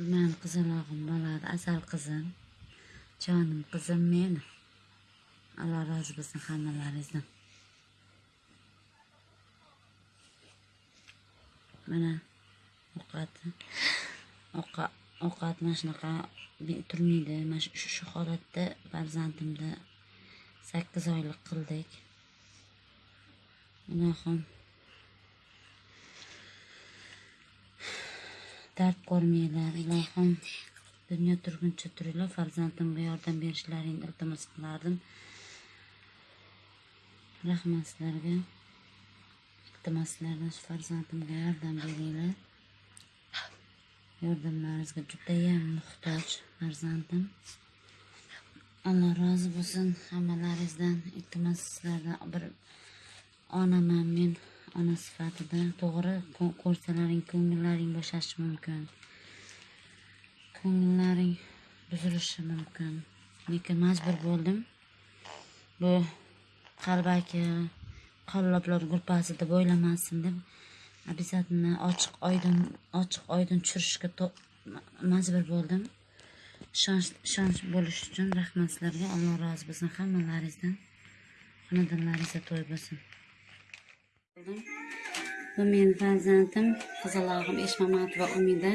Mən qizalog'im bo'ladi asal qizim. Jonim qizim meni. Alloh rozi bo'lsin hammalaringizdan. Mana ovqat ovqat mana shunaqa be- turmaydi. Mana shu shu holatda farzandimni 8 oylik qildik. Ilohim dard ko'rmanglar ilohim dunyo turguncha turinglar farzandimga yordam berishlaringni iltimos qilardim. Rahmat sizlarga iltimos sizlardan shu farzandimga yordam beringlar. Yordamlaringizga judayam muhtoj farzandim. Alloh rozi bo'lsin hammalaringizdan. Iltimos sizlardan bir onaman men ona sifatida to'g'ri ko'rsalaring ko'ngillaring bo'shashi mumkin. Ko'ngillaring buzilishi mumkin. Lekin majbur bo'ldim. Bu qalbaki qalloblar gruppasi deb deb обязательно ochiq oydin ochiq oydin tushirishga majbur bo'ldim. Ishonch ishonch bo'lish uchun rahmat sizlarga. Alloh rozi bo'lsin hammalaringizdan. Xonadonlaringizda to'y bo'lsin. Bu meni farzandim qizalog'im eshmamatova umida.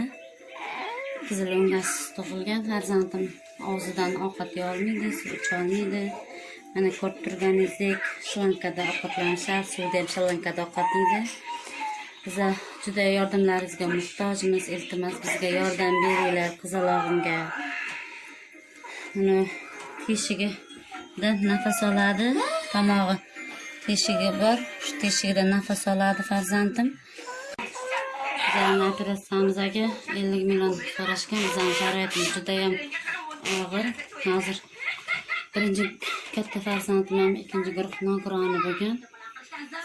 Qizil o'ngasiz tug'ilgan farzandim. Og'zidan ovqat yeyolmaydi suv icholmaydi mana ko'rib turganingizdek shri-lankada ovqatlanishadi suvda ham shri-lankada ovqat yeydi biza juda yordamlaringizga muhtojmiz iltimos bizga yordam beringlar qizalog'imga uni teshigida nafas oladi tomog'i teshigi bor shu teshigidan nafas oladi farzandim. Bizani operatsiyamizga ellik million so'rashgan bizani sharoitimiz judayam og'ir hozir birinchi katta farzandim ham ikkinchi guruh nogironi bo'lgan.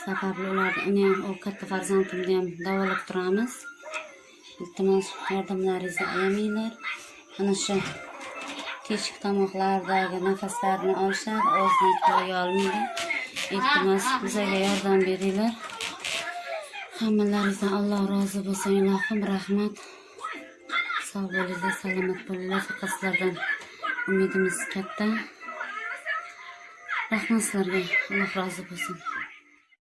Sababli ularni uni ham u katta farzandimni ham davolab turamiz. Iltimos yordamlaringizni ayamanglar. Ana shu teshik tomoqlaridagi nafaslarni olishadi o'zini qo'ya olmaydi. Iltimos bizga yordam beringlar. Hammalaringizdan alloh rozi bo'lsin. Ilohim rahmat. Sog' bo'linglar salomat bo'linglar. Faqat sizlardan umidimiz katta. Rahmat sizlarga. Alloh rozi bo'lsin.